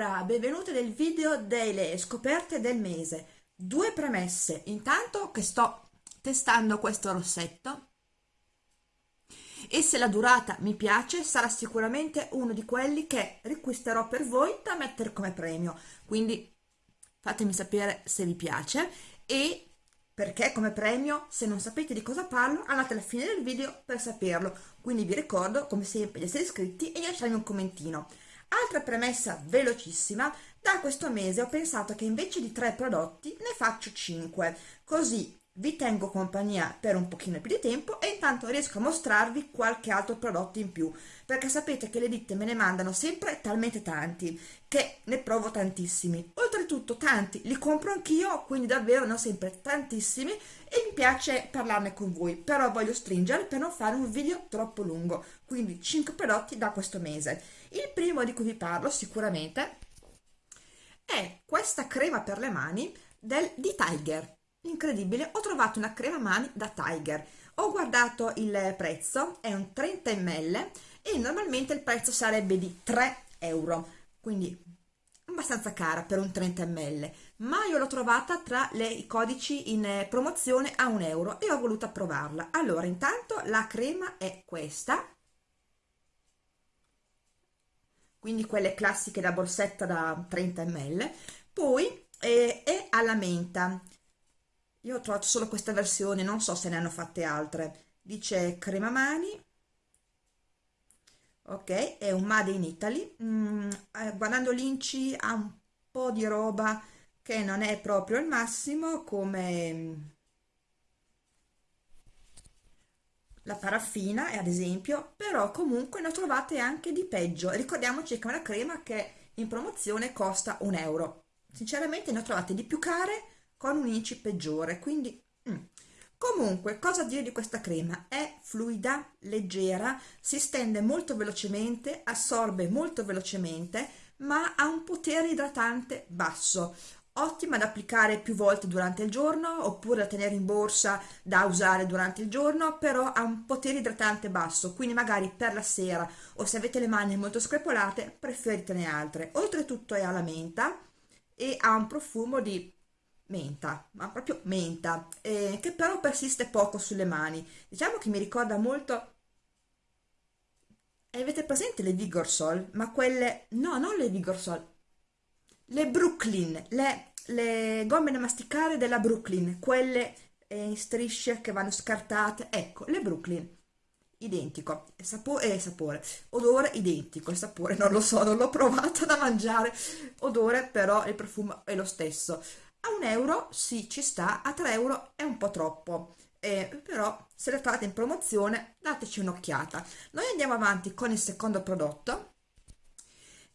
Allora, benvenute nel video delle scoperte del mese. Due premesse. Intanto che sto testando questo rossetto e se la durata mi piace sarà sicuramente uno di quelli che riacquisterò per voi da mettere come premio. Quindi fatemi sapere se vi piace e perché come premio, se non sapete di cosa parlo, andate alla fine del video per saperlo. Quindi vi ricordo, come sempre, di essere iscritti e di lasciarmi un commentino. Altra premessa velocissima, da questo mese ho pensato che invece di tre prodotti ne faccio 5, così vi tengo compagnia per un pochino più di tempo e intanto riesco a mostrarvi qualche altro prodotto in più, perché sapete che le ditte me ne mandano sempre talmente tanti, che ne provo tantissimi. Oltretutto tanti li compro anch'io, quindi davvero ne ho sempre tantissimi e mi piace parlarne con voi, però voglio stringere per non fare un video troppo lungo, quindi 5 prodotti da questo mese. Il primo di cui vi parlo sicuramente è questa crema per le mani del, di Tiger. Incredibile ho trovato una crema mani da Tiger. Ho guardato il prezzo è un 30 ml e normalmente il prezzo sarebbe di 3 euro. Quindi abbastanza cara per un 30 ml ma io l'ho trovata tra le, i codici in promozione a un euro e ho voluto provarla. Allora intanto la crema è questa quindi quelle classiche da borsetta da 30 ml. Poi eh, è alla menta. Io ho trovato solo questa versione non so se ne hanno fatte altre. Dice crema mani. Ok è un made in Italy. Mm, eh, guardando l'inci ha un po' di roba che non è proprio il massimo come mm, la paraffina ad esempio però comunque ne trovate anche di peggio. Ricordiamoci che una crema che in promozione costa un euro. Sinceramente ne trovate di più care con un inci peggiore quindi mm. comunque cosa dire di questa crema? È fluida leggera si stende molto velocemente assorbe molto velocemente ma ha un potere idratante basso ottima da applicare più volte durante il giorno oppure da tenere in borsa da usare durante il giorno però ha un potere idratante basso quindi magari per la sera o se avete le mani molto screpolate preferitene altre oltretutto è alla menta e ha un profumo di menta, ma proprio menta, eh, che però persiste poco sulle mani. Diciamo che mi ricorda molto... Avete presente le Vigorsol? Ma quelle... No, non le Vigorsol. Le Brooklyn, le, le gomme da masticare della Brooklyn, quelle eh, in strisce che vanno scartate. Ecco, le Brooklyn. Identico, sapore, eh, sapore, odore identico, il sapore non lo so, non l'ho provato da mangiare, odore però il profumo è lo stesso. A un euro sì ci sta a 3 euro è un po' troppo. Eh, però se le trovate in promozione dateci un'occhiata. Noi andiamo avanti con il secondo prodotto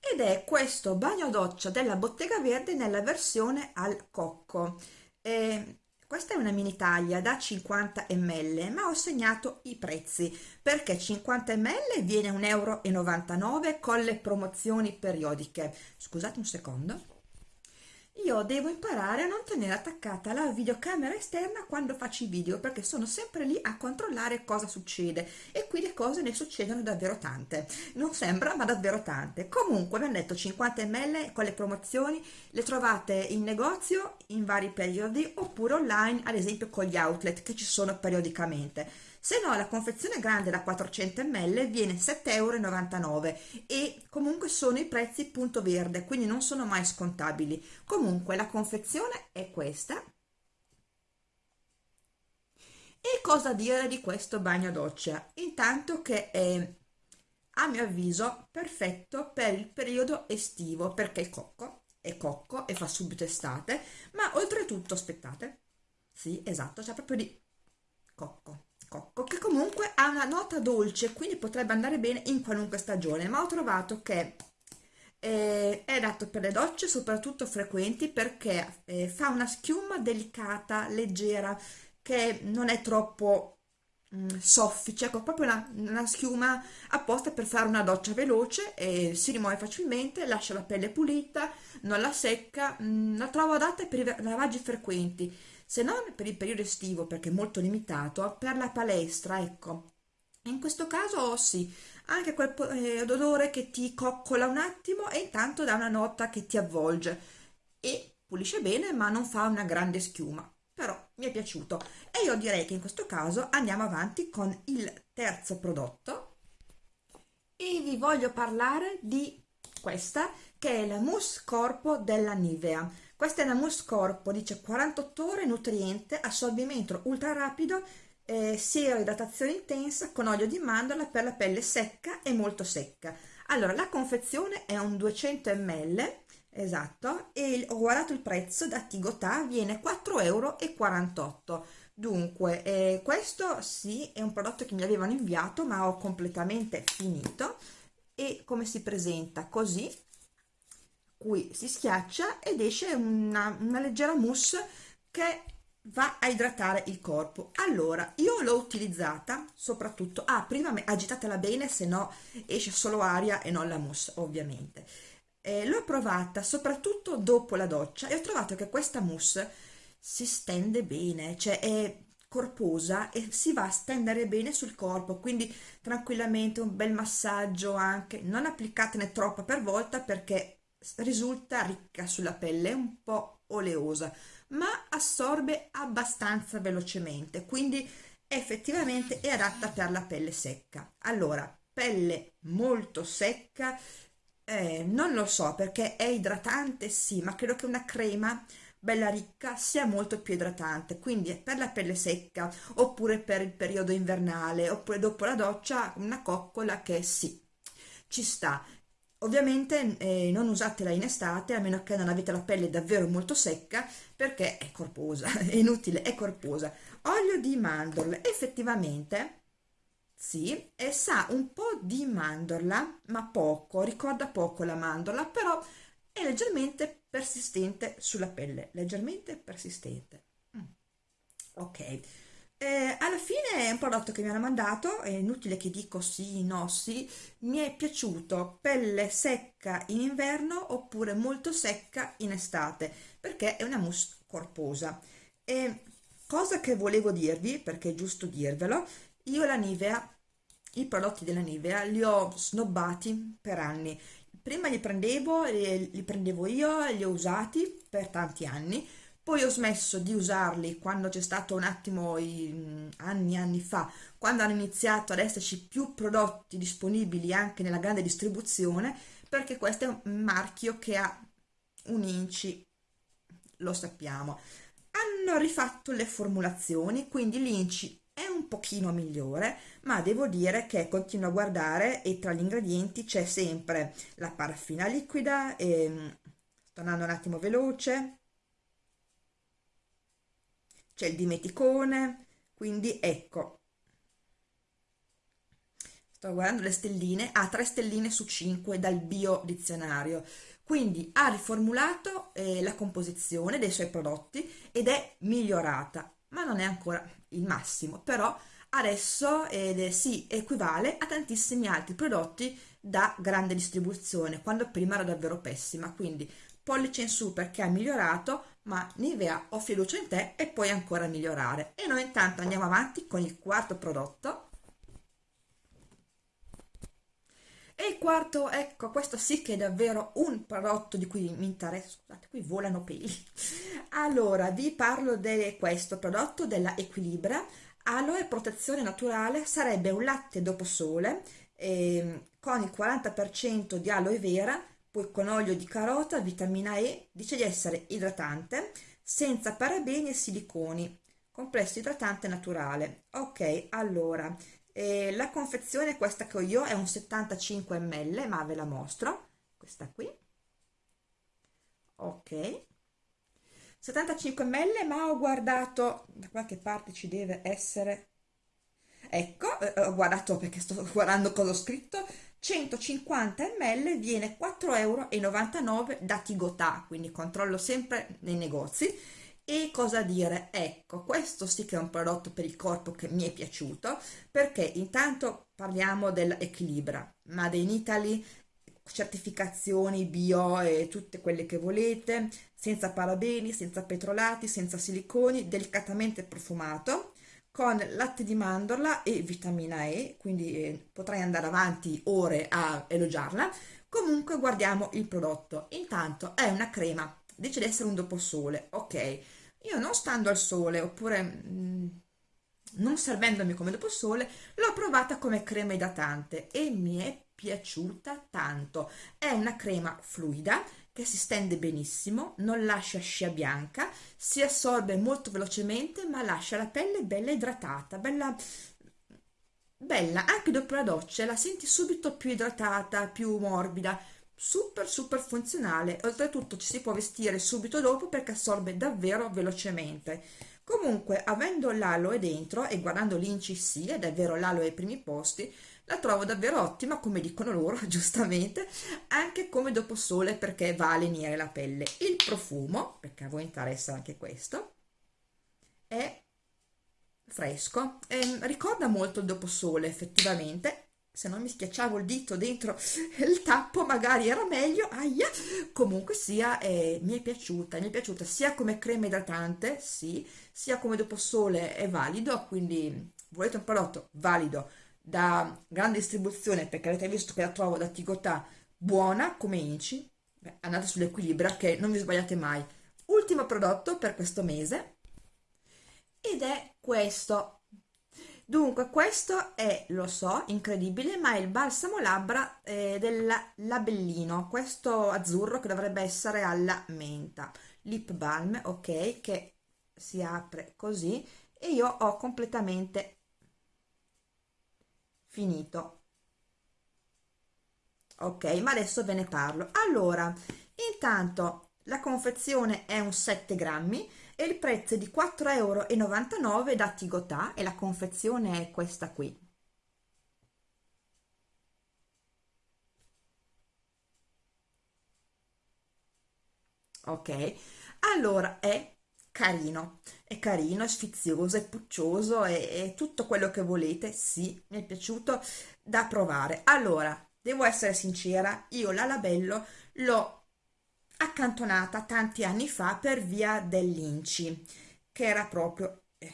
ed è questo bagno doccia della Bottega Verde nella versione al cocco. Eh, questa è una mini taglia da 50 ml ma ho segnato i prezzi. Perché 50 ml viene 1,99 euro con le promozioni periodiche. Scusate un secondo io devo imparare a non tenere attaccata la videocamera esterna quando faccio i video perché sono sempre lì a controllare cosa succede e qui le cose ne succedono davvero tante. Non sembra ma davvero tante. Comunque mi hanno detto 50 ml con le promozioni le trovate in negozio in vari periodi oppure online ad esempio con gli outlet che ci sono periodicamente se no la confezione grande da 400 ml viene 7,99 euro e comunque sono i prezzi punto verde quindi non sono mai scontabili. Comunque la confezione è questa. E cosa dire di questo bagno doccia? Intanto che è a mio avviso perfetto per il periodo estivo perché il cocco è cocco e fa subito estate. Ma oltretutto aspettate. Sì esatto c'è proprio di cocco cocco che comunque ha una nota dolce quindi potrebbe andare bene in qualunque stagione ma ho trovato che eh, è adatto per le docce soprattutto frequenti perché eh, fa una schiuma delicata leggera che non è troppo mh, mm, soffice ecco proprio una, una, schiuma apposta per fare una doccia veloce e si rimuove facilmente lascia la pelle pulita non la secca mh, mm, la trovo adatta per i lavaggi frequenti se non per il periodo estivo perché è molto limitato per la palestra ecco. In questo caso sì, anche quel eh, odore che ti coccola un attimo e intanto dà una nota che ti avvolge. E pulisce bene ma non fa una grande schiuma, però mi è piaciuto. E io direi che in questo caso andiamo avanti con il terzo prodotto. E vi voglio parlare di questa che è la mousse corpo della Nivea. Questa è la mousse corpo, dice 48 ore nutriente, assorbimento ultra rapido eh, siero idratazione intensa con olio di mandorla per la pelle secca e molto secca. Allora, la confezione è un 200 ml, esatto, e ho guardato il prezzo da Tigotà, viene 4,48 euro. Dunque, eh, questo sì, è un prodotto che mi avevano inviato, ma ho completamente finito. E come si presenta? Così, qui si schiaccia ed esce una, una leggera mousse che va a idratare il corpo. Allora io l'ho utilizzata soprattutto ah prima agitatela bene se no esce solo aria e non la mousse ovviamente. Eh, l'ho provata soprattutto dopo la doccia e ho trovato che questa mousse si stende bene cioè è corposa e si va a stendere bene sul corpo quindi tranquillamente un bel massaggio anche non applicatene troppa per volta perché risulta ricca sulla pelle un po' oleosa ma assorbe abbastanza velocemente, quindi effettivamente è adatta per la pelle secca. Allora, pelle molto secca, eh, non lo so perché è idratante sì, ma credo che una crema bella ricca sia molto più idratante, quindi per la pelle secca oppure per il periodo invernale oppure dopo la doccia una coccola che sì, ci sta Ovviamente eh, non usatela in estate a meno che non avete la pelle davvero molto secca perché è corposa, è inutile, è corposa. Olio di mandorle, effettivamente sì, e sa un po' di mandorla, ma poco, ricorda poco la mandorla, però è leggermente persistente sulla pelle, leggermente persistente. Mm. Ok. Eh, alla fine è un prodotto che mi hanno mandato, è inutile che dico sì, no, sì, mi è piaciuto pelle secca in inverno oppure molto secca in estate, perché è una mousse corposa. E cosa che volevo dirvi, perché è giusto dirvelo, io la Nivea, i prodotti della Nivea li ho snobbati per anni. Prima li prendevo, li, li prendevo io, li ho usati per tanti anni, poi ho smesso di usarli quando c'è stato un attimo i, anni anni fa quando hanno iniziato ad esserci più prodotti disponibili anche nella grande distribuzione perché questo è un marchio che ha un inci lo sappiamo. Hanno rifatto le formulazioni quindi l'inci è un pochino migliore ma devo dire che continuo a guardare e tra gli ingredienti c'è sempre la paraffina liquida e, sto andando un attimo veloce c'è il dimeticone, quindi ecco, sto guardando le stelline, ha 3 stelline su 5 dal bio dizionario, quindi ha riformulato eh, la composizione dei suoi prodotti ed è migliorata, ma non è ancora il massimo, però adesso eh, si equivale a tantissimi altri prodotti da grande distribuzione, quando prima era davvero pessima, quindi pollice in su perché ha migliorato, ma Nivea ho fiducia in te e puoi ancora migliorare. E noi intanto andiamo avanti con il quarto prodotto. E il quarto, ecco, questo sì che è davvero un prodotto di cui mi interessa, scusate, qui volano peli. Allora, vi parlo di questo prodotto della Equilibra, Aloe Protezione Naturale, sarebbe un latte dopo sole eh, con il 40% di aloe vera, poi con olio di carota, vitamina E, dice di essere idratante, senza parabeni e siliconi, complesso idratante naturale. Ok, allora, eh, la confezione questa che ho io è un 75 ml, ma ve la mostro, questa qui. Ok, 75 ml, ma ho guardato, da qualche parte ci deve essere, ecco, eh, ho guardato perché sto guardando cosa ho scritto, 150 ml viene 4,99 euro da Tigotà, quindi controllo sempre nei negozi. E cosa dire? Ecco, questo sì che è un prodotto per il corpo che mi è piaciuto, perché intanto parliamo dell'Equilibra, Made in Italy, certificazioni bio e tutte quelle che volete, senza parabeni, senza petrolati, senza siliconi, delicatamente profumato, con latte di mandorla e vitamina E, quindi eh, potrei andare avanti ore a elogiarla. Comunque guardiamo il prodotto. Intanto è una crema, dice di essere un doposole, ok. Io non stando al sole, oppure mm, non servendomi come doposole, l'ho provata come crema idratante e mi è piaciuta tanto. È una crema fluida che si stende benissimo, non lascia scia bianca, si assorbe molto velocemente ma lascia la pelle bella idratata, bella, bella, anche dopo la doccia la senti subito più idratata, più morbida, super super funzionale, oltretutto ci si può vestire subito dopo perché assorbe davvero velocemente. Comunque, avendo l'aloe dentro e guardando l'inci sì, è davvero l'aloe ai primi posti, la trovo davvero ottima, come dicono loro, giustamente, anche come dopo sole perché va a lenire la pelle. Il profumo, perché a voi interessa anche questo, è fresco, e ricorda molto il dopo sole effettivamente, se non mi schiacciavo il dito dentro il tappo magari era meglio, aia, comunque sia, eh, mi è piaciuta, mi è piaciuta sia come crema idratante, sì, sia come dopo sole è valido, quindi volete un prodotto valido, da grande distribuzione perché avete visto che la trovo da Tigotà buona come inci. Beh, andate sull'equilibrio che non vi sbagliate mai. Ultimo prodotto per questo mese. Ed è questo. Dunque questo è lo so incredibile ma è il balsamo labbra eh, del labellino questo azzurro che dovrebbe essere alla menta. Lip balm ok che si apre così e io ho completamente finito. Ok ma adesso ve ne parlo. Allora intanto la confezione è un 7 grammi e il prezzo è di 4,99 euro da Tigotà e la confezione è questa qui. Ok allora è carino, è carino, è sfizioso, è puccioso, è, è tutto quello che volete, sì, mi è piaciuto da provare. Allora, devo essere sincera, io la Labello l'ho accantonata tanti anni fa per via dell'Inci, che era proprio eh,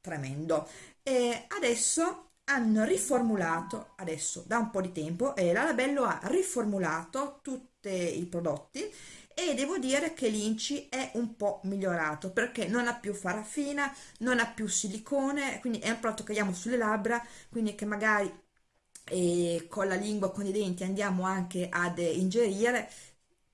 tremendo. E adesso hanno riformulato, adesso da un po' di tempo, e la Labello ha riformulato tutti i prodotti e devo dire che l'Inci è un po' migliorato perché non ha più paraffina, non ha più silicone, quindi è un prodotto che abbiamo sulle labbra, quindi che magari eh, con la lingua, con i denti andiamo anche ad ingerire,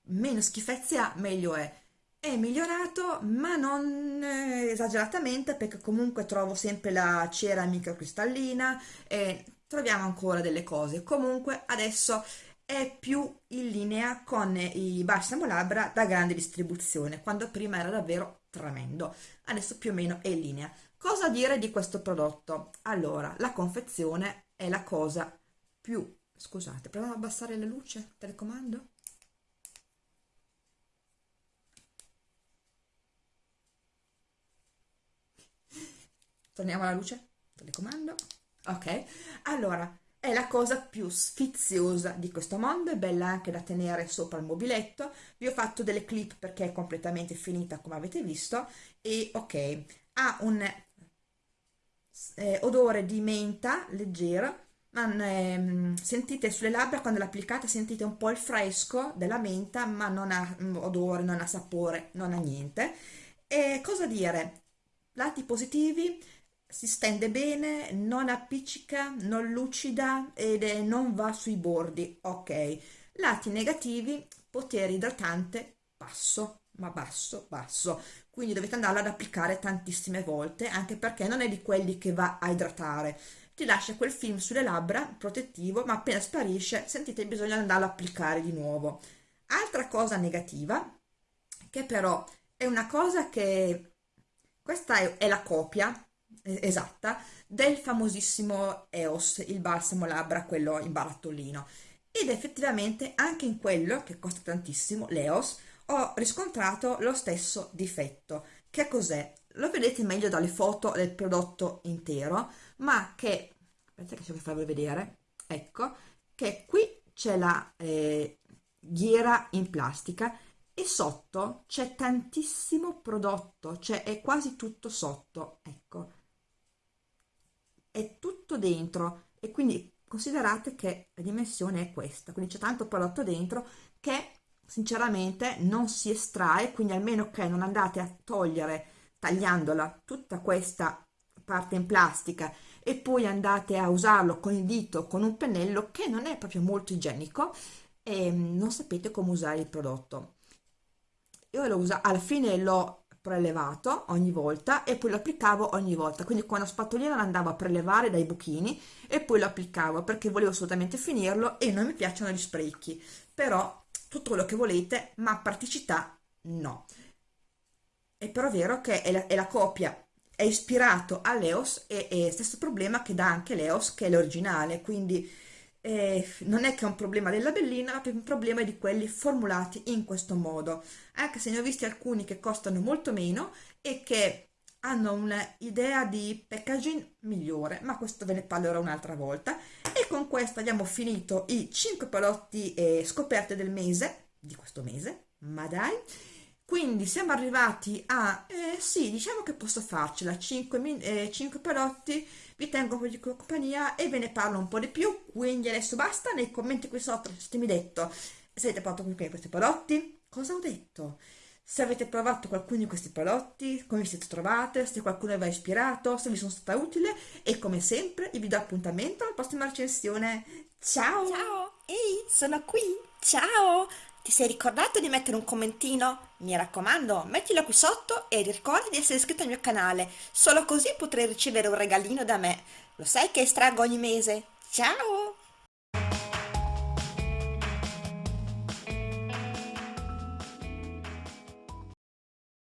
meno schifezze ha, meglio è. È migliorato, ma non eh, esageratamente perché comunque trovo sempre la cera microcristallina e troviamo ancora delle cose. Comunque adesso è più in linea con i balsamo labbra da grande distribuzione, quando prima era davvero tremendo. Adesso più o meno è in linea. Cosa dire di questo prodotto? Allora, la confezione è la cosa più... Scusate, proviamo ad abbassare la luce, telecomando? Torniamo alla luce, telecomando. Ok, allora, è la cosa più sfiziosa di questo mondo, è bella anche da tenere sopra il mobiletto. Vi ho fatto delle clip perché è completamente finita come avete visto e ok, ha un eh, odore di menta leggero, ma eh, sentite sulle labbra quando l'applicate sentite un po' il fresco della menta ma non ha mm, odore, non ha sapore, non ha niente. E cosa dire? Lati positivi, si stende bene, non appiccica, non lucida ed è, non va sui bordi, ok. Lati negativi, potere idratante basso, ma basso, basso. Quindi dovete andarla ad applicare tantissime volte, anche perché non è di quelli che va a idratare. Ti lascia quel film sulle labbra, protettivo, ma appena sparisce sentite bisogno di andarlo a applicare di nuovo. Altra cosa negativa, che però è una cosa che... Questa è, è la copia esatta del famosissimo EOS, il balsamo labbra, quello in barattolino. Ed effettivamente anche in quello, che costa tantissimo, l'EOS, ho riscontrato lo stesso difetto. Che cos'è? Lo vedete meglio dalle foto del prodotto intero, ma che, aspetta che cerco di farvi vedere, ecco, che qui c'è la eh, ghiera in plastica e sotto c'è tantissimo prodotto, cioè è quasi tutto sotto, ecco è tutto dentro. E quindi considerate che la dimensione è questa, quindi c'è tanto prodotto dentro che sinceramente non si estrae, quindi almeno che non andate a togliere tagliandola tutta questa parte in plastica e poi andate a usarlo con il dito con un pennello che non è proprio molto igienico e non sapete come usare il prodotto. Io lo uso alla fine l'ho prelevato ogni volta e poi lo applicavo ogni volta. Quindi con la spatolina lo andavo a prelevare dai buchini e poi lo applicavo perché volevo assolutamente finirlo e non mi piacciono gli sprechi. Però tutto quello che volete ma praticità no. È però vero che è la, è la copia. È ispirato all'EOS e, e stesso problema che dà anche l'EOS che è l'originale. Quindi eh, non è che è un problema della bellina ma è un problema di quelli formulati in questo modo. Anche se ne ho visti alcuni che costano molto meno e che hanno un'idea di packaging migliore ma questo ve ne parlerò un'altra volta. E con questo abbiamo finito i 5 palotti eh, scoperte del mese di questo mese ma dai. Quindi siamo arrivati a eh, sì diciamo che posso farcela 5, eh, 5 palotti vi tengo di compagnia e ve ne parlo un po' di più quindi adesso basta nei commenti qui sotto mi detto se avete provato questi prodotti cosa ho detto? Se avete provato qualcuno di questi prodotti come vi siete trovate se qualcuno vi ha ispirato se vi sono stata utile e come sempre vi do appuntamento alla prossima recensione. Ciao! Ciao! Ehi sono qui! Ciao ti sei ricordato di mettere un commentino? Mi raccomando, mettilo qui sotto e ricorda di essere iscritto al mio canale, solo così potrai ricevere un regalino da me. Lo sai che estraggo ogni mese? Ciao!